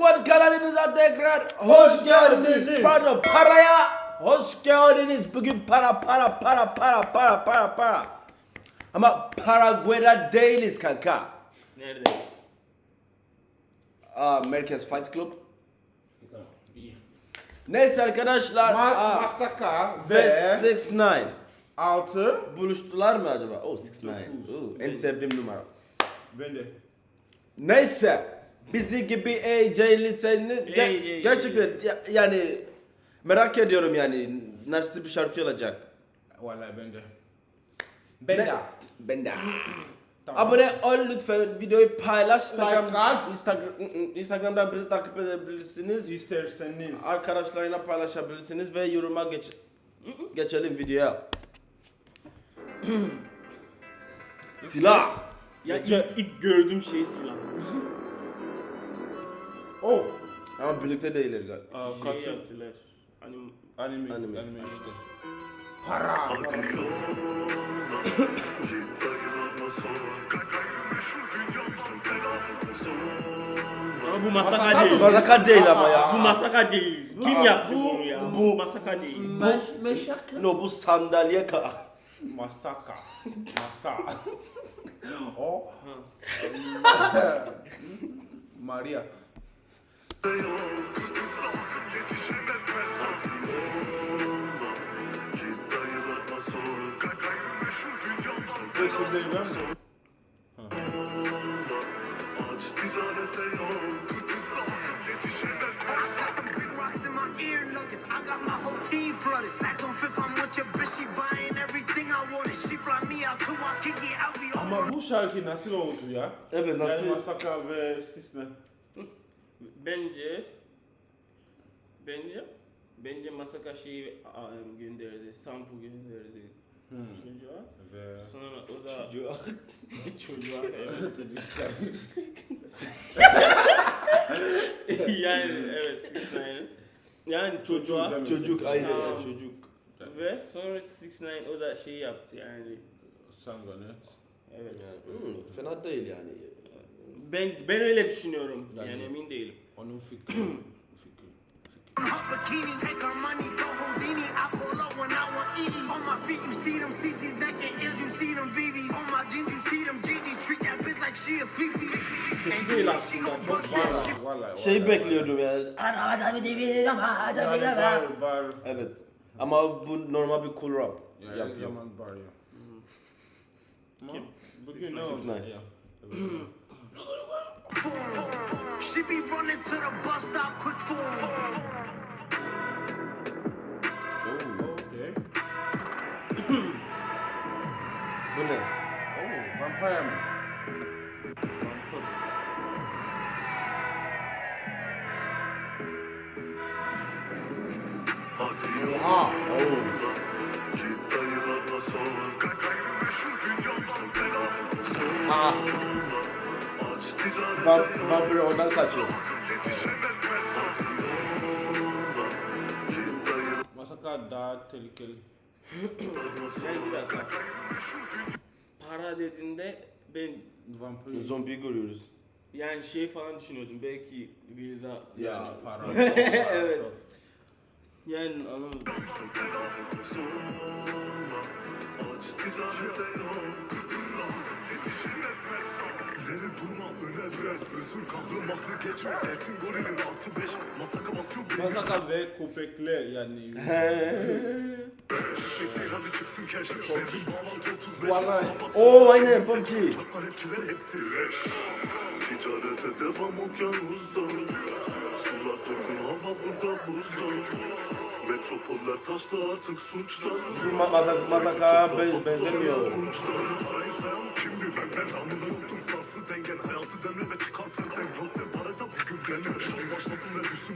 Squad kanalımıza tekrar hoş geldiniz. Pardon paraya hoş geldiniz. Bugün para para para para para para para. Ama Paraguay'da değiliz kanka. Neredeyiz? Aa, Merkez Fight Club. Neyse arkadaşlar. Ma aa, Masaka ve ve 6 6 buluştular mı acaba? Oh 6 Oo, en sevdiğim numara. ben de. Neyse bizi gibi eğlenceliyseniz ge- Eğlenceli. gerçekten ya- yani merak ediyorum yani nasıl bir şarkı olacak. Vallahi ben de. Ben Ne- de. Ben de. Tamam. Abone ol lütfen videoyu paylaş Instagram, at. Instagram, Instagram'dan bizi takip edebilirsiniz. İsterseniz. Arkadaşlarına paylaşabilirsiniz ve yoruma geç geçelim videoya. Silah. Ya Gece- ilk, ilk gördüğüm şey silah. Oh. Ama birlikte değiller galiba. Aa, Şey kaçın. yaptılar. Anim Anime. Anime. Anime, işte. Para. bu masaka Masaka değil. Masaka değil ama ya. Bu masaka değil. Kim Aa, yaptı bu- bunu ya? bu- Bu masaka değil. Me- Meşaka. No bu sandalye ka. Masaka. Masa. o. Maria. Ama bu şarkı nasıl oldu ya? Evet nasıl? Yani Masaka ve Sisne. Bence bence bence masaka şeyi um, gönderdi. Sample gönderdi. Çocuğa. Ve... Sonra o da çocuğa evet. yani evet Six Nine'ın. Yani çocuğa Çocuk ayrı ya Tamam. çocuk. ve sonra Six Nine o da şey yaptı yani. Sanganet. Evet. Hmm, fena değil yani. Ben ben öyle düşünüyorum. Yani- Yani emin değilim. Onun fikri. fikri. bikini. Take our money, go Houdini. I pull up when I want Edie. On my feet, you see them CC's naked ears. You see them BBs. On my jeans, you see them GG's. Treat that bitch like she a Fifi. Kötü değil aslında. Çok iyi. Vallahi, vallahi. Şey bekliyordum yani. Yani bar, bar. Evet. Ama bu normal bir cool rap Ya her yapıyor. zaman bar ya. Kim? Bugün ne Six oldu? nine. She be running to the bus stop quick for Oh, Okay. Bu ne? Oh, vampire mi? Vampir. Oha. Aa. Ah. Vamp vampir oradan kaçıyor. Masaka daha tehlikeli. Yani bir dakika. Para dediğinde ben Vampir. Zombi görüyoruz. yani şey falan düşünüyordum. Belki Vilda Yani para. Evet. yani anlamadım. Durma öne biraz. Özür kahve mahve geçme. Gelsin gorilin altı beş. Masaka basıyor bir Masaka ve köpekler yani. Hadi çıksın keş Benzin bağlantı 35 Vallahi. Oo aynen PUBG. Çakma hepçiler hepsi leş Ticarete devam okyanusda Sular durgun hava burada buzda Metropoller taştı artık suçlar Bu ma mazak mazaka ben benzemiyor. Kimdi ben ben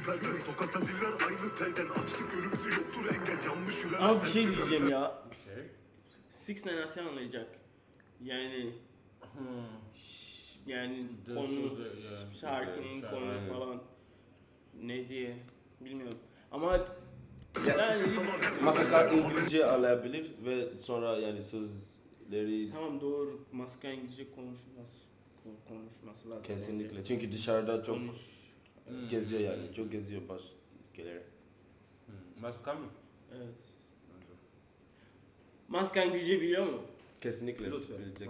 perden Sokakta diller aynı telden Açlık önümüzü yoktur engel Yanlış yürüyen Abi bir şey diyeceğim ya. Şey. Six Nine nasıl anlayacak? Yani Hmm. ş- yani De- konu sözde- ya, şarkının şarkı, konu aynen. falan ne diye bilmiyorum. Ama yani Masaka İngilizce alabilir ve sonra yani sözleri tamam doğru maska İngilizce konuşması konuşması lazım. kesinlikle. Çünkü dışarıda çok Konuş. Geziyor yani. Çok geziyor baş ülkeleri. Hmm. Başka mı? Evet. Maskan DJ biliyor mu? Kesinlikle. Lütfen. bilecek.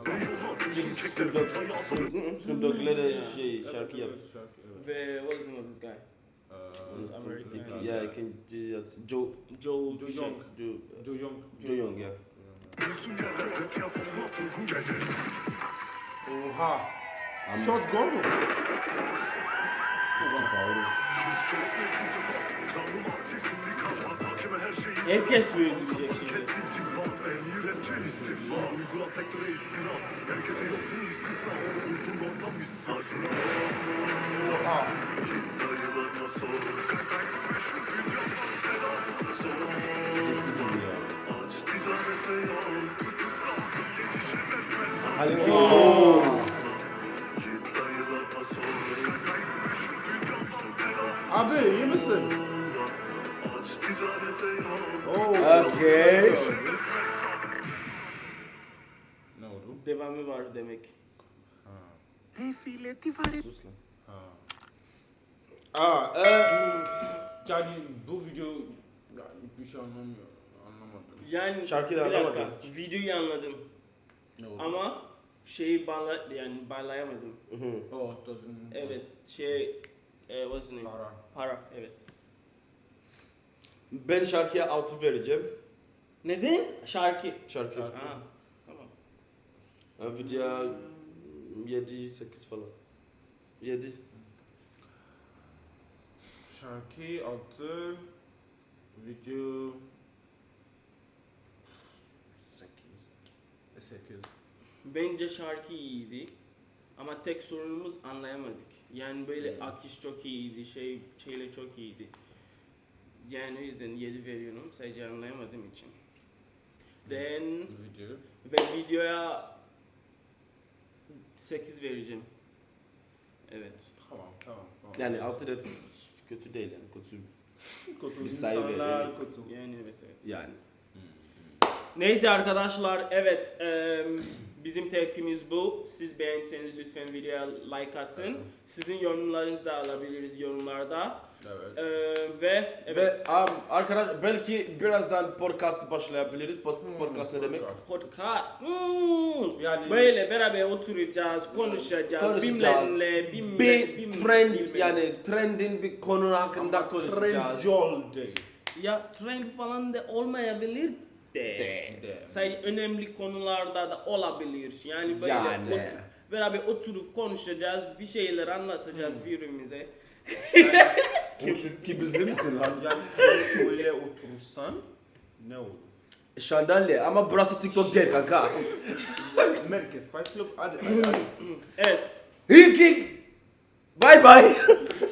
Çünkü Snoop Dogg- Snoop- Snoop Dogg'la da şey şarkı yaptı. Evet, şarkı, evet. Ve what's the name of this guy? Ee, American. Ya ikinci Joe Joe Joe şey. Young. Joe Jo Young. Joe Young geldi Oha. Shot gol mu? Herkes mi öldürecek şimdi? Kesintim bak Abi iyi misin? Oo. Okay. Ne oldu? Devamı var demek. Hey, file, ti fare Sus lan. Aa, e, yani bu video yani bir şey anlamıyor. Anlamadım. Yani Şarkıyı da bir dakika. anlamadım. Videoyu anladım. Ne oldu? Ama şeyi bağla yani bağlayamadım. Oh. Evet şey e, what's the name? Para. Para evet. Ben şarkıya 6 vereceğim. Neden? Şarkı. Şarkı. Şarkı. Ha, tamam. Ha, Video 7 8 falan. 7. Şarkı altı. Video. Sekiz. E, Sekiz. Bence şarkı iyiydi. Ama tek sorunumuz anlayamadık. Yani böyle akış çok iyiydi, şey şeyle çok iyiydi. Yani o yüzden 7 veriyorum sadece anlayamadığım için. Then Video. ve videoya 8 vereceğim. Evet. Tamam, tamam. tamam. Yani 6 da kötü değil yani kötü. kötü insanlar, kötü. Yani evet evet. Yani. Neyse arkadaşlar evet eee, bizim tepkimiz bu. Siz beğenseniz lütfen videoya like atın. Sizin yorumlarınızı da alabiliriz yorumlarda. Evet. Eee, ve evet. Ve um, arkadaş belki birazdan podcast başlayabiliriz. Pod- podcast ne demek? Podcast. Hmm. Yani- Böyle beraber oturacağız, konuşacağız. Konuşacağız. Bilmem ne, bilmem Bir bilmem- trend bilmem. yani trendin bir konu hakkında Ama konuşacağız. Trendyol değil. ya trend falan da olmayabilir de. De. Sadece önemli konularda da olabilir. Yani böyle Yani. otur- beraber oturup konuşacağız, bir şeyler anlatacağız birbirimize. Ki, ki bizde misin lan? Yani böyle oturursan ne olur? Şandalye ama burası TikTok değil kanka. Merkez Fight Club hadi hadi hadi. Evet. Hilking. Bye bye.